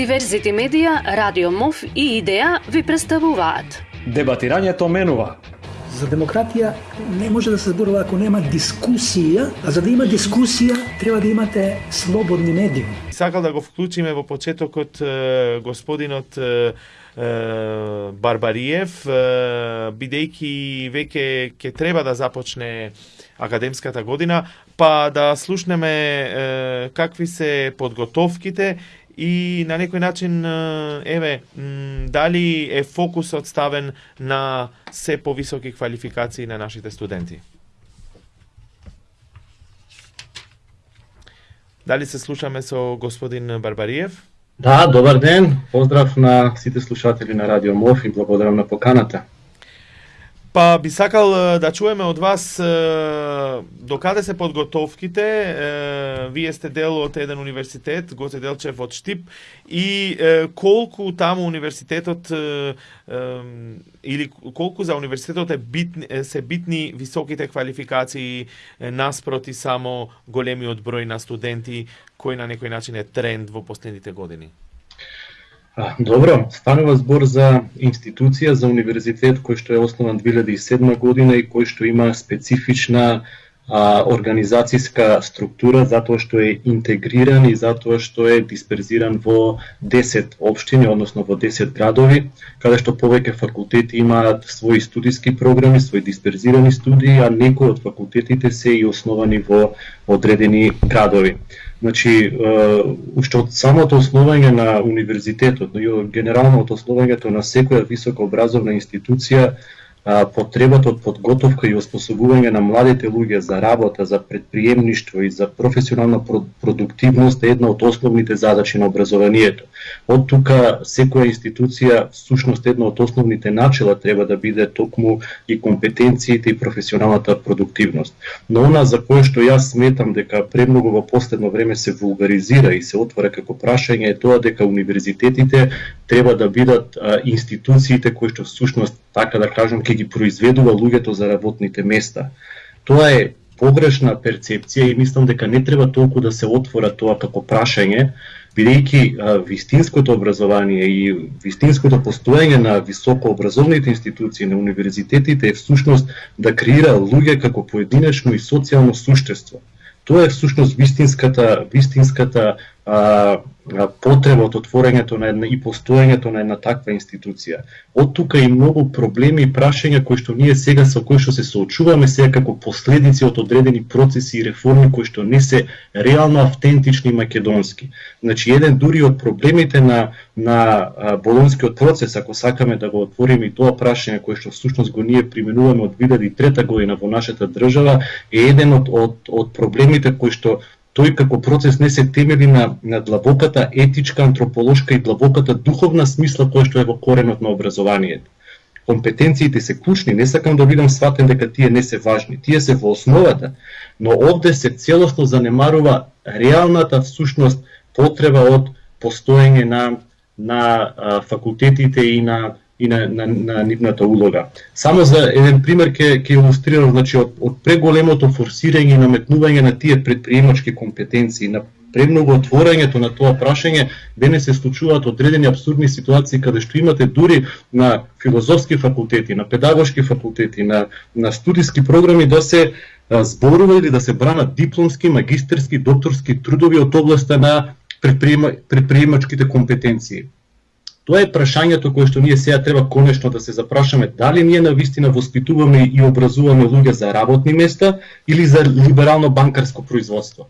Диверзити медија, Радио МОВ и Идеја ви представуваат. Дебатирањето менува. За демократија не може да се зборува ако нема дискусија, а за да има дискусија треба да имате слободни медиуми. Сакал да го вклучиме во почетокот господинот Барбариев, бидејќи веќе ќе треба да започне академската година, па да слушнеме какви се подготовките и на некој начин еве дали е фокусот ставен на се повисоки квалификации на нашите студенти. Дали се слушаме со господин Барбариев? Да, добар ден. Поздрав на сите слушатели на Радио МОВ и благодарам на поканата. Па би сакал да чуеме од вас до каде се подготовките. Вие сте дел од еден универзитет, Гоце Делчев од Штип и колку таму универзитетот или колку за универзитетот е битни, се битни високите квалификации наспроти само големиот број на студенти кој на некој начин е тренд во последните години. Добро, станува збор за институција, за универзитет кој што е основан 2007 година и кој што има специфична а, организацијска структура затоа што е интегриран и затоа што е дисперзиран во 10 општини, односно во 10 градови, каде што повеќе факултети имаат своји студиски програми, своји дисперзирани студии, а некои од факултетите се и основани во одредени градови. Значи, уште од самото основање на универзитетот, но и генерално од основањето на секоја високообразовна институција, потребата од подготовка и оспособување на младите луѓе за работа, за предприемништво и за професионална продуктивност е една од основните задачи на образованието. Од тука секоја институција всушност една од основните начела треба да биде токму и компетенциите и професионалната продуктивност. Но она за кое што јас сметам дека премногу во последно време се вулгаризира и се отвора како прашање е тоа дека универзитетите треба да бидат институциите кои што всушност така да кажам ќе ги произведува луѓето за работните места. Тоа е погрешна перцепција и мислам дека не треба толку да се отвора тоа како прашање, бидејќи вистинското образование и вистинското постоење на високообразовните институции на универзитетите е всушност да креира луѓе како поединечно и социјално суштество. Тоа е всушност вистинската вистинската потреба од отворењето на една и постоењето на една таква институција. Од тука и многу проблеми и прашања кои што ние сега со кои што се соочуваме сега како последици од одредени процеси и реформи кои што не се реално автентични македонски. Значи еден дури од проблемите на на болонскиот процес, ако сакаме да го отвориме и тоа прашање кое што всушност го ние применуваме од 2003 година во нашата држава, е еден од од, од проблемите кои што тој како процес не се темели на, на длабоката етичка, антрополошка и длабоката духовна смисла која што е во коренот на образованието. Компетенциите се клучни, не сакам да бидам сватен дека тие не се важни, тие се во основата, но овде се целосно занемарува реалната всушност потреба од постоење на на а, факултетите и на и на, на, на нивната улога. Само за еден пример ќе ќе илустрирам, значи од, од преголемото форсирање и наметнување на тие предприемачки компетенции, на премногу отворањето на тоа прашање, денес се случуваат одредени абсурдни ситуации каде што имате дури на филозофски факултети, на педагошки факултети, на, на студиски програми да се зборува или да се бранат дипломски, магистерски, докторски трудови од областа на предприема, предприемачките компетенции. Тоа е прашањето кое што ние сега треба конечно да се запрашаме дали ние на вистина воспитуваме и образуваме луѓе за работни места или за либерално банкарско производство.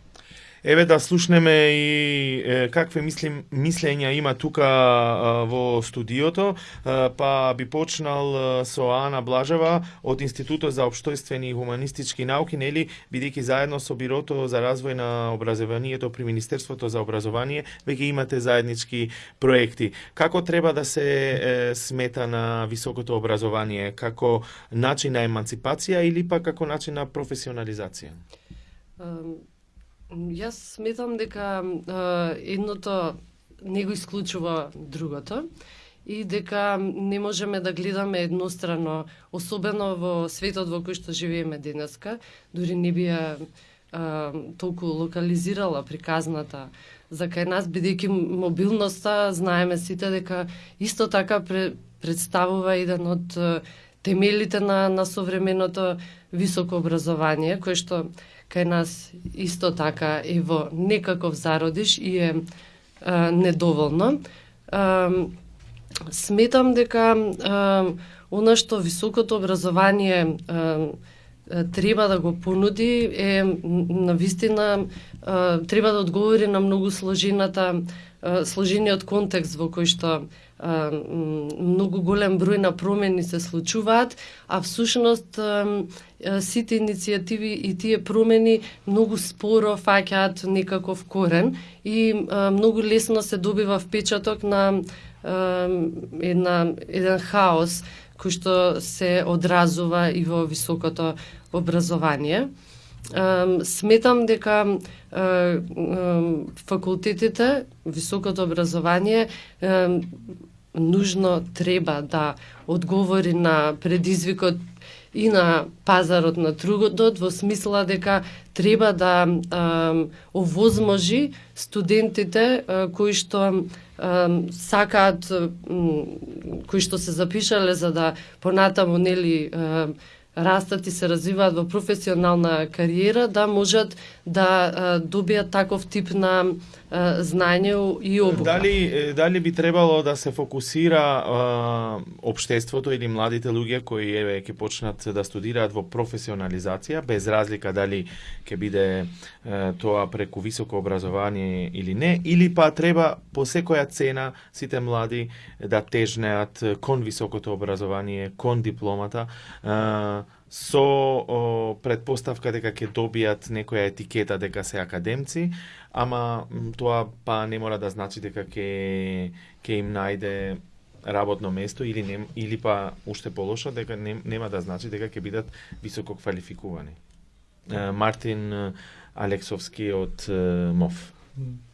Еве да слушнеме и е, какви мислим мислења има тука е, во студиото, е, па би почнал со Ана Блажева од Институтот за општојствени и хуманистички науки, нели, бидејќи заедно со Бирото за развој на образованието при Министерството за образование веќе имате заеднички проекти. Како треба да се е, смета на високото образование, како начин на еманципација или па како начин на професионализација? Јас сметам дека едното не го исклучува другото и дека не можеме да гледаме еднострано, особено во светот во кој што живееме денеска, дури не би ја толку локализирала приказната. За кај нас, бидејќи мобилноста, знаеме сите дека исто така пре, представува еден од темелите на, на современото високо образование, кое што кај нас исто така е во некаков зародиш и е а, недоволно. А, сметам дека а, она што високото образование а, треба да го понуди е на вистина треба да одговори на многу сложената сложениот контекст во кој што многу голем број на промени се случуваат, а всушност сите иницијативи и тие промени многу споро фаќаат некаков корен и многу лесно се добива впечаток на една еден хаос кој што се одразува и во високото образование. Сметам дека факултетите, високото образование нужно треба да одговори на предизвикот и на пазарот на трудот во смисла дека треба да а, овозможи студентите а, кои што а, сакаат кои што се запишале за да понатаму нели а, растат и се развиваат во професионална кариера, да можат да добијат таков тип на знање и обука. Дали дали би требало да се фокусира а, општеството или младите луѓе кои еве ќе почнат да студираат во професионализација без разлика дали ќе биде а, тоа преку високо образование или не или па треба по секоја цена сите млади да тежнеат кон високото образование, кон дипломата. А, со о, предпоставка дека ќе добијат некоја етикета дека се академци, ама тоа па не мора да значи дека ќе ќе им најде работно место или не, или па уште полошо дека не, нема да значи дека ќе бидат високо квалификувани. Мартин Алексовски од МОФ.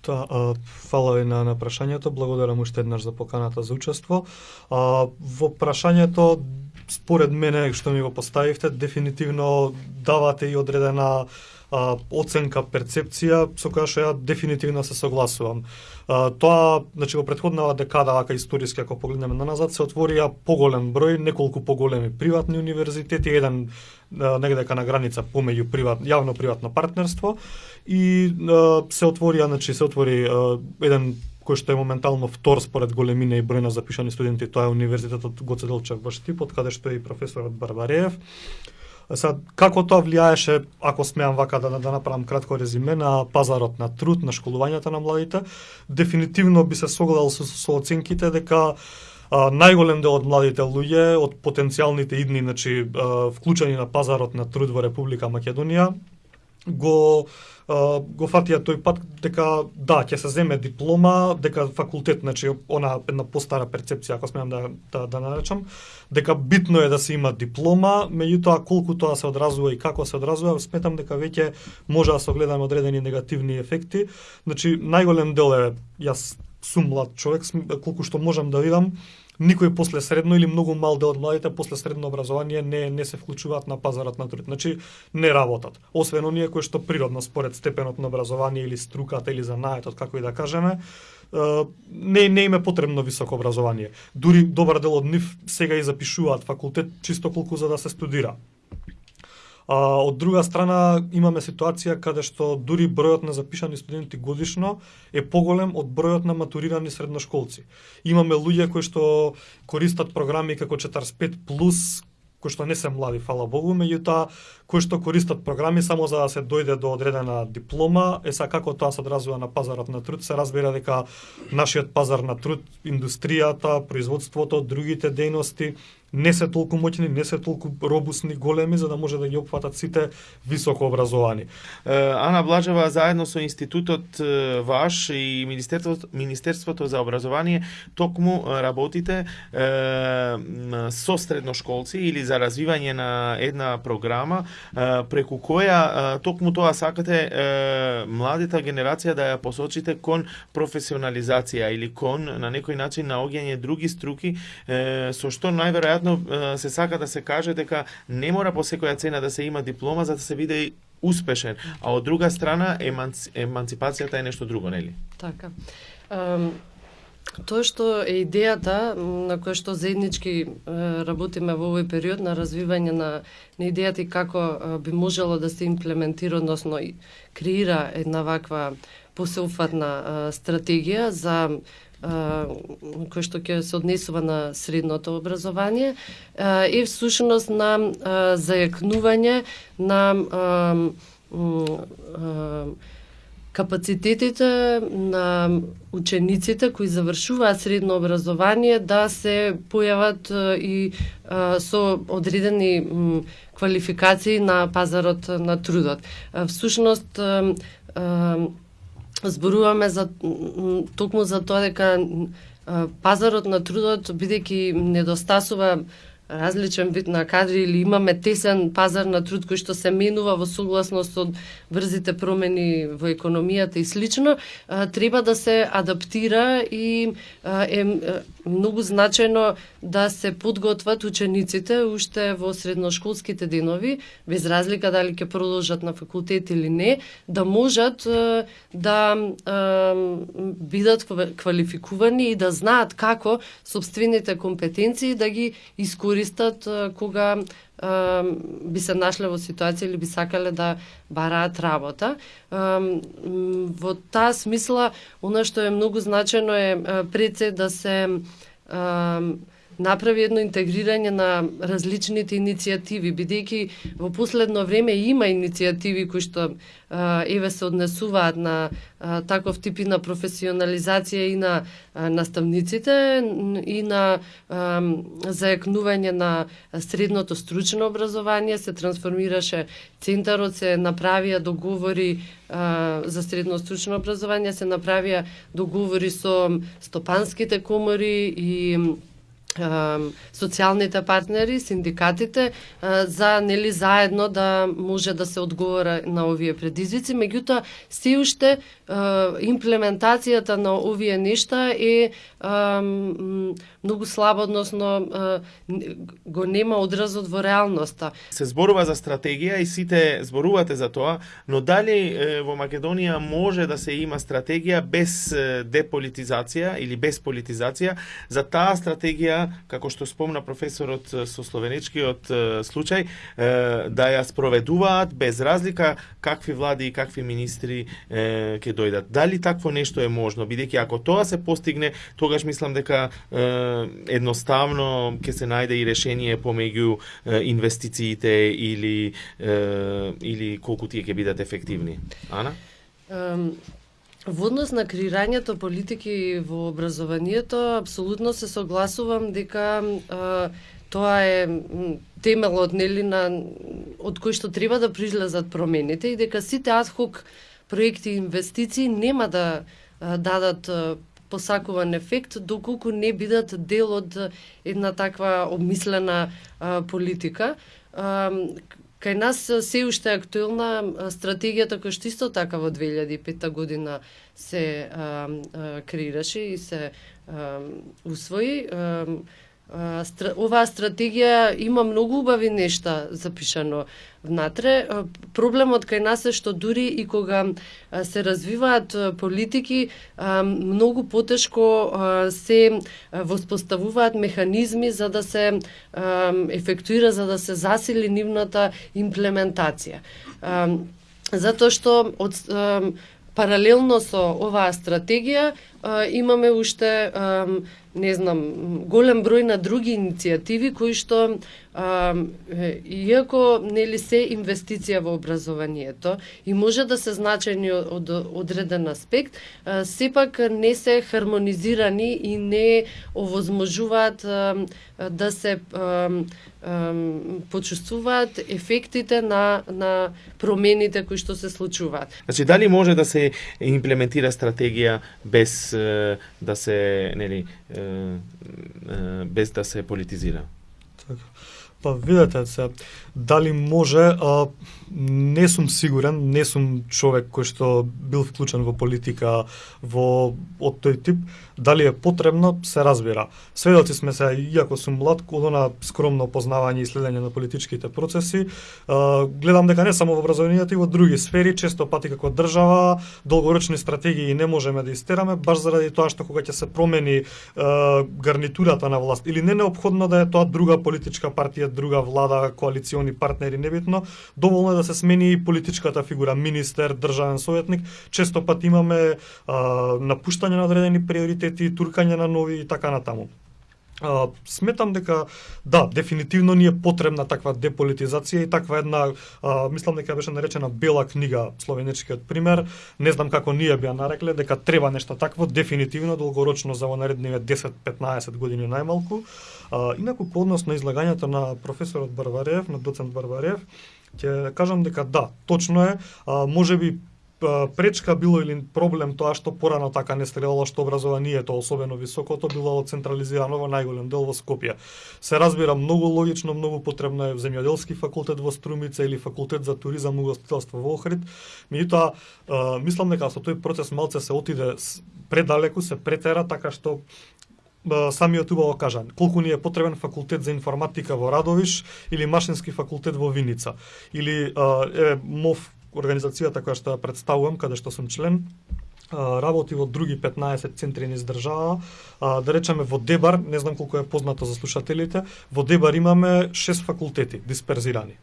Та, фала ви на, на прашањето, благодарам уште еднаш за поканата за учество. А, во прашањето според мене што ми го поставивте, дефинитивно давате и одредена а, оценка, перцепција со која што ја дефинитивно се согласувам. А, тоа, значи во претходната декада, ака историски ако погледнеме на назад, се отворија поголем број, неколку поголеми приватни универзитети, еден негдека на граница помеѓу приват, јавно-приватно партнерство и а, се отворија, значи се отвори а, еден кој што е моментално втор според големина и број на запишани студенти, тоа е Универзитетот Гоце Делчев во Штип, каде што е и професорот Барбареев. Сад како тоа влијаеше, ако смеам вака да, да направам кратко резиме, на пазарот на труд, на школувањето на младите, дефинитивно би се согледал со, со оценките дека а, најголем дел од младите луѓе, од потенцијалните идни, значи, а, вклучени на пазарот на труд во Република Македонија, го го фатија тој пат дека да ќе се земе диплома, дека факултет, значи она една постара перцепција ако смеам да да, да наречам, дека битно е да се има диплома, меѓутоа колку тоа се одразува и како се одразува, сметам дека веќе може да се огледаме одредени негативни ефекти. Значи најголем дел е јас сум млад човек, колку што можам да видам, никој после средно или многу мал дел од младите после средно образование не не се вклучуваат на пазарот на труд. Значи не работат. Освен оние кои што природно според степенот на образование или струката или занаетот како и да кажеме, не не им е потребно високо образование. Дури добар дел од нив сега и запишуваат факултет чисто колку за да се студира. А, од друга страна имаме ситуација каде што дури бројот на запишани студенти годишно е поголем од бројот на матурирани средношколци. Имаме луѓе кои што користат програми како 45 плюс кои што не се млади, фала Богу, меѓутоа кои што користат програми само за да се дојде до одредена диплома, е са како тоа се одразува на пазарот на труд, се разбира дека нашиот пазар на труд, индустријата, производството, другите дејности не се толку моќни, не се толку робусни, големи за да може да ги опфатат сите високо образовани. Ана Блажева заедно со институтот ваш и Министерството, Министерството за образование токму работите со средношколци или за развивање на една програма преку која токму тоа сакате младата генерација да ја посочите кон професионализација или кон на некој начин наоѓање други струки со што најверојатно се сака да се каже дека не мора по секоја цена да се има диплома за да се биде успешен, а од друга страна еманци, еманципацијата е нешто друго, нели? Така. Um, Тоа што е идејата на која што заеднички работиме во овој период на развивање на, на идејата и како би можело да се имплементира, односно креира една ваква посеуфатна стратегија за кој што ќе се однесува на средното образование е всушност на зајакнување на капацитетите на учениците кои завршуваат средно образование да се појават и со одредени квалификации на пазарот на трудот. Всушност зборуваме за токму за тоа дека пазарот на трудот бидејќи недостасува различен вид на кадри или имаме тесен пазар на труд кој што се менува во согласност од брзите промени во економијата и слично, треба да се адаптира и е многу значајно да се подготват учениците уште во средношколските денови, без разлика дали ќе продолжат на факултет или не, да можат да бидат квалификувани и да знаат како собствените компетенции да ги искористат кога би се нашле во ситуација или би сакале да бараат работа. Во таа смисла, она што е многу значено е пред се да се направи едно интегрирање на различните иницијативи, бидејќи во последно време има иницијативи кои што еве се однесуваат на а, таков тип и на професионализација и на а, наставниците и на а, зајакнување на средното стручно образование. Се трансформираше центарот се направија договори а, за средно стручно образование се направија договори со стопанските комори и социјалните партнери, синдикатите, за нели заедно да може да се одговора на овие предизвици, меѓутоа се уште имплементацијата на овие нешта е многу слабо, односно го нема одразот во реалноста. Се зборува за стратегија и сите зборувате за тоа, но дали во Македонија може да се има стратегија без деполитизација или без политизација? За таа стратегија, како што спомна професорот со словенечкиот случај, да ја спроведуваат без разлика какви влади и какви министри ќе дојдат. Дали такво нешто е можно, бидејќи ако тоа се постигне, тогаш мислам дека е, едноставно ќе се најде и решение помеѓу инвестициите или или колку тие ќе бидат ефективни. Ана? Во однос на креирањето политики во образованието, апсолутно се согласувам дека а, тоа е темелот нели на од кој што треба да прилезат промените и дека сите адхок проекти и инвестиции нема да дадат посакуван ефект доколку не бидат дел од една таква обмислена политика. Кај нас се уште актуелна стратегијата која што исто така во 2005 година се креираше и се усвои оваа стратегија има многу убави нешта запишано внатре. Проблемот кај нас е што дури и кога се развиваат политики, многу потешко се воспоставуваат механизми за да се ефектуира, за да се засили нивната имплементација. Затоа што од паралелно со оваа стратегија имаме уште не знам, голем број на други иницијативи кои што а, иако нели се инвестиција во образованието и може да се значајни од, одреден аспект, а, сепак не се хармонизирани и не овозможуваат а, да се а, а, почувствуваат ефектите на на промените кои што се случуваат. Значи дали може да се имплементира стратегија без да се нели без да се политизира. Така. Па видете се, дали може, а, не сум сигурен, не сум човек кој што бил вклучен во политика во од тој тип, Дали е потребно, се разбира. Сведоци сме се, иако сум млад, од она скромно познавање и следење на политичките процеси, гледам дека не само во образованието и во други сфери, често пати како држава, долгорочни стратегии не можеме да истераме, баш заради тоа што кога ќе се промени гарнитурата на власт, или не необходно да е тоа друга политичка партија, друга влада, коалициони партнери, небитно, доволно е да се смени и политичката фигура, министер, државен советник, често пат имаме а, напуштање на одредени приоритети, туркање на нови и така натаму. А, сметам дека да, дефинитивно ни е потребна таква деполитизација и таква една, а, мислам дека беше наречена бела книга, словенечкиот пример. Не знам како ние би ја нарекле, дека треба нешто такво, дефинитивно, долгорочно за во наредниве 10-15 години најмалку. А, инаку по однос на излагањето на професорот Барварев на доцент Барварев ќе кажам дека да, точно е, а, може би пречка било или проблем тоа што порано така не стрелало што образованието особено високото било централизирано во најголем дел во Скопје. Се разбира многу логично, многу потребно е земјоделски факултет во Струмица или факултет за туризам и гостителство во Охрид. Меѓутоа, мислам дека со тој процес малце се отиде предалеку, се претера така што самиот убаво кажа, колку ни е потребен факултет за информатика во Радовиш или машински факултет во Виница. Или е, МОВ организацијата која што ја представувам, каде што сум член, работи во други 15 центри низ држава, да речеме во Дебар, не знам колку е познато за слушателите, во Дебар имаме 6 факултети дисперзирани.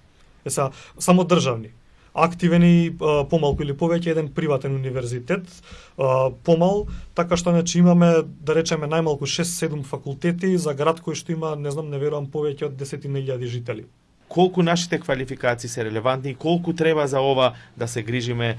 Е са, само државни. Активен и помалку или повеќе еден приватен универзитет, помал, така што значи имаме да речеме најмалку 6-7 факултети за град кој што има, не знам, не верувам повеќе од 10.000 жители колку нашите квалификации се релевантни и колку треба за ова да се грижиме е,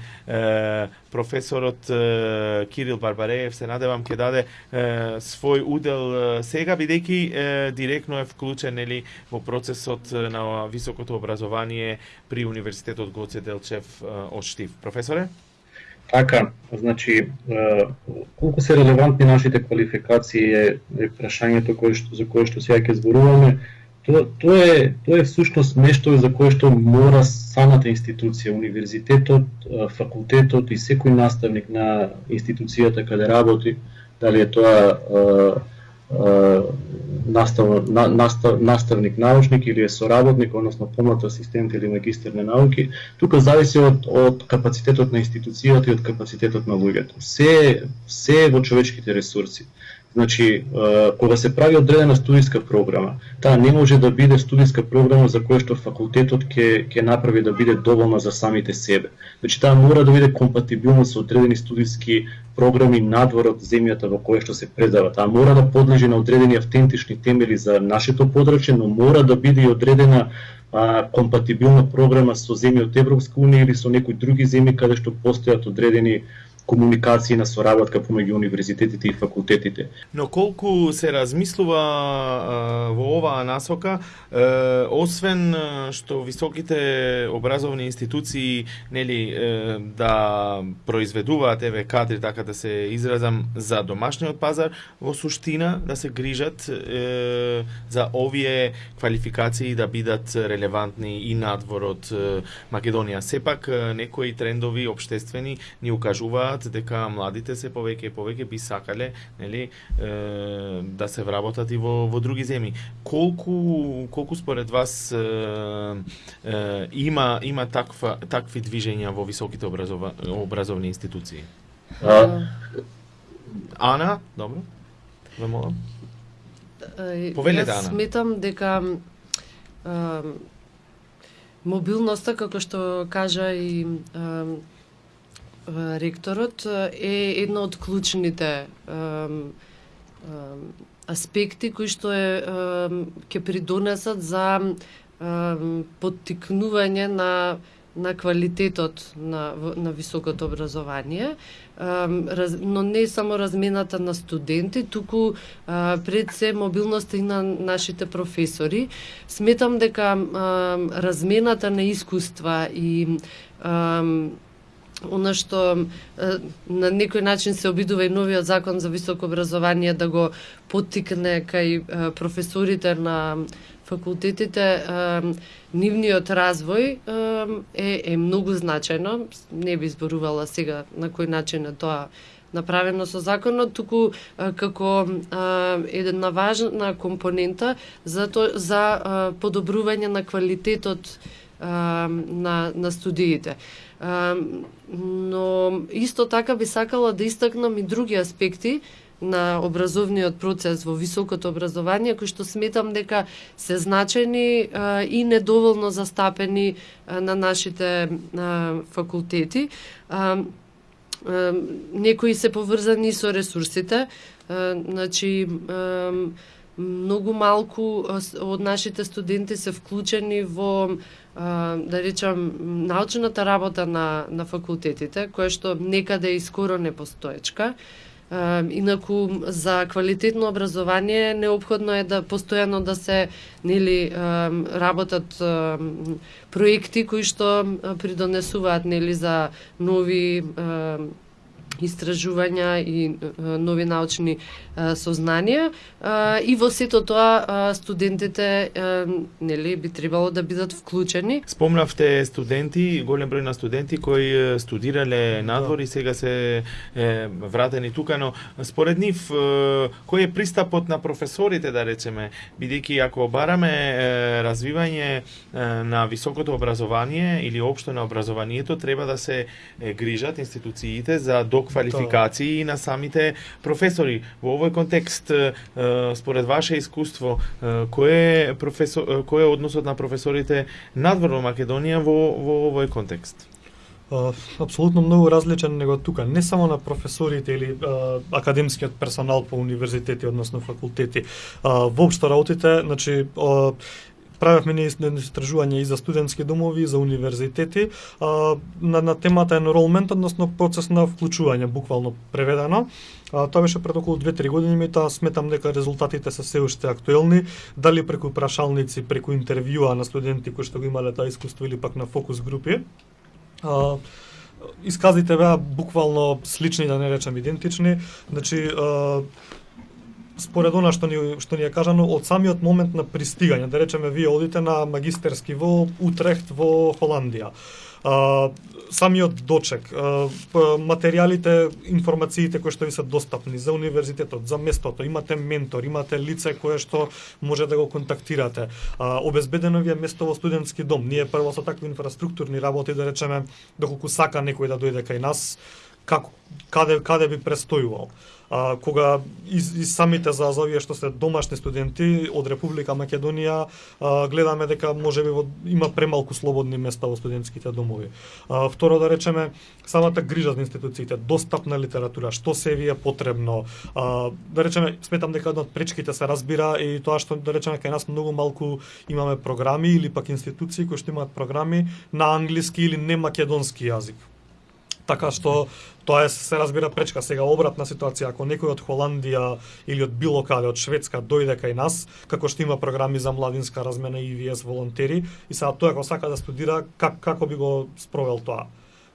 професорот е, Кирил Барбареев се надевам ќе даде е, свој удел е, сега бидејќи е, директно е вклучен нели во процесот на високото образование при универзитетот Гоце Делчев од Штив. Професоре? Така, значи, колку се релевантни нашите квалификации е, е прашањето кое што, за кое што сега ќе зборуваме Тоа, тоа е тоа е всушност нешто за кое што мора самата институција, универзитетот, факултетот и секој наставник на институцијата каде работи, дали е тоа настав, на, настав, наставник научник или е соработник, односно помлад асистент или магистер на науки, тука зависи од, од капацитетот на институцијата и од капацитетот на луѓето. Се, се во човечките ресурси. Значи, кога се прави одредена студиска програма, таа не може да биде студиска програма за која што факултетот ќе ќе направи да биде доволна за самите себе. Значи, таа мора да биде компатибилна со одредени студиски програми надвор од земјата во која што се предава. Таа мора да подлежи на одредени автентични темели за нашето подрачје, но мора да биде и одредена а, компатибилна програма со земји од Европска унија или со некои други земји каде што постојат одредени комуникација на соработка помеѓу универзитетите и факултетите. Но колку се размислува во оваа насока, освен што високите образовни институции нели да произведуваат еве кадри така да се изразам за домашниот пазар, во суштина да се грижат за овие квалификации да бидат релевантни и надвор од Македонија. Сепак некои трендови обштествени ни укажуваат знаат дека младите се повеќе и повеќе би сакале нели е, да се вработат и во во други земји. Колку колку според вас е, е, има има таква такви движења во високите образова, образовни институции? А... Ана, добро. Ве молам. Повелете, Ана. Сметам дека мобилноста, како што кажа и ректорот е една од клучните аспекти кои што е ќе придонесат за поттикнување на на квалитетот на на високото образование, но не само размената на студенти, туку пред се мобилноста и на нашите професори. Сметам дека размената на искуства и она што на некој начин се обидува и новиот закон за високо образование да го поттикне кај професорите на факултетите нивниот развој е, е многу значајно. Не би зборувала сега на кој начин е тоа направено со законот, туку како а, една важна компонента за то, за подобрување на квалитетот на на студиите. Но исто така би сакала да истакнам и други аспекти на образовниот процес во високото образование, кои што сметам дека се значени и недоволно застапени на нашите факултети. Некои се поврзани со ресурсите, значи многу малку од нашите студенти се вклучени во да речам научната работа на на факултетите, која што некаде и скоро не постоечка. Инаку за квалитетно образование необходно е да постојано да се нели работат проекти кои што придонесуваат нели за нови истражувања и нови научни сознанија и во сето тоа студентите нели би требало да бидат вклучени. Спомнавте студенти, голем број на студенти кои студирале надвор и сега се е, вратени тука, но според нив кој е пристапот на професорите да речеме, бидејќи ако бараме развивање на високото образование или општо на образованието треба да се грижат институциите за док доквалификации на самите професори. Во овој контекст, според ваше искуство, кој е професор, кој е односот на професорите надвор во Македонија во во овој контекст? апсолутно многу различен него тука, не само на професорите или а, академскиот персонал по универзитети, односно факултети. А, воопшто работите, значи, а, правевме ние истражување и за студентски домови, и за универзитети, а, на, на темата enrollment, односно процес на вклучување, буквално преведено. А, тоа беше пред околу 2-3 години, таа сметам дека резултатите се се уште актуелни, дали преку прашалници, преку интервјуа на студенти кои што го имале таа искуство или пак на фокус групи. А, исказите беа буквално слични, да не речам идентични. Значи, а, според она што ни што ни е кажано од самиот момент на пристигање, да речеме вие одите на магистерски во Утрехт во Холандија. А, самиот дочек, а, материјалите, информациите кои што ви се достапни за универзитетот, за местото, имате ментор, имате лице кое што може да го контактирате. А, обезбедено ви е место во студентски дом. Ние прво со такви инфраструктурни работи, да речеме, доколку сака некој да дојде кај нас, како каде каде би престојувал а, кога и, и самите за, за овие што се домашни студенти од Република Македонија а, гледаме дека можеби во, има премалку слободни места во студентските домови. А, второ да речеме самата грижа за институциите, достапна литература, што се ви е потребно. А, да речеме сметам дека една од пречките се разбира и тоа што да речеме кај нас многу малку имаме програми или пак институции кои што имаат програми на англиски или не македонски јазик така што Тоа е се разбира пречка сега обратна ситуација ако некој од Холандија или од било каде од Шведска дојде кај нас, како што има програми за младинска размена и ВИЕС волонтери и сега тој ако сака да студира как како би го спровел тоа?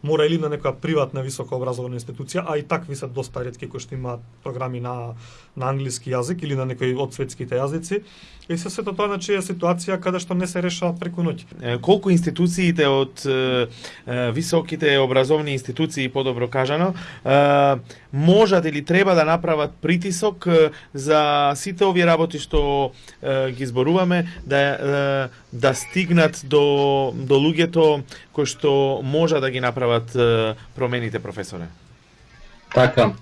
Мора или на некоја приватна високо образована институција, а и такви се доста ретки кои што имаат програми на на англиски јазик или на некои од светските јазици. И се сето тоа значи е ситуација каде што не се решава преку ноќ. Колку институциите од е, високите образовни институции, подобро кажано, е, можат или треба да направат притисок за сите овие работи што е, ги зборуваме да да стигнат до до луѓето кои што можа да ги направат промените професоре. Така.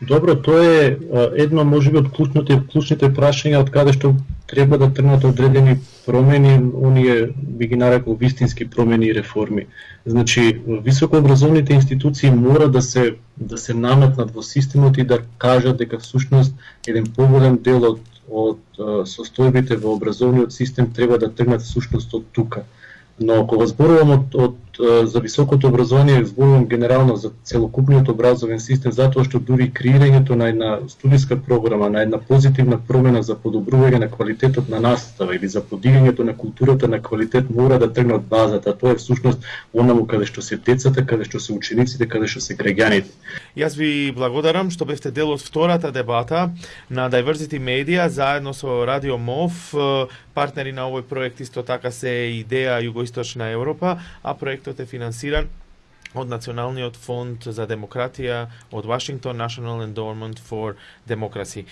Добро, тоа е едно можеби од клучните клучните прашања од каде што треба да тргнат одредени промени, оние би ги нарекол вистински промени и реформи. Значи, високообразовните институции мора да се да се наметнат во системот и да кажат дека всушност еден поголем дел од од состојбите во образовниот систем треба да тргнат всушност од тука. Но кога зборувам од, од за високото образование, зборувам генерално за целокупниот образовен систем, затоа што дури креирањето на една студиска програма, на една позитивна промена за подобрување на квалитетот на настава или за подигањето на културата на квалитет мора да тргне од базата. Тоа е всушност онаму каде што се децата, каде што се учениците, каде што се граѓаните. Јас ви благодарам што бевте дел од втората дебата на Diversity Media заедно со Радио МОВ партнери на овој проект исто така се идеја Југоисточна Европа, а проектот е финансиран од Националниот фонд за демократија од Вашингтон National Endowment for Democracy.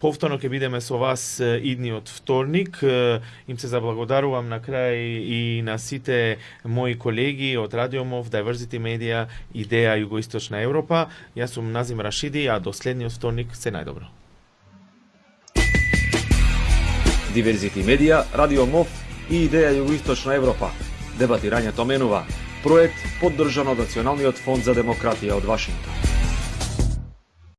Повторно ќе бидеме со вас идниот вторник. Им се заблагодарувам на крај и на сите мои колеги од Радиомов, Diversity Media, Идеја Југоисточна Европа. Јас сум Назим Рашиди, а до следниот вторник се најдобро. Diversity Media, Радиомов и Идеја Југоисточна Европа. Дебатирањето менува проект поддржан од Националниот фонд за демократија од Вашингтон.